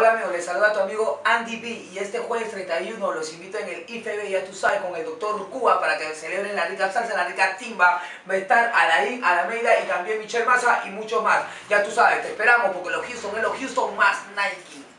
Hola amigos, les saluda a tu amigo Andy B y este jueves 31 los invito en el IFB, ya tú sabes, con el doctor Cuba para que celebren la rica salsa, la rica timba. Va a estar Alain, Alameida y también Michelle Massa y mucho más. Ya tú sabes, te esperamos porque los Houston es los Houston más Nike.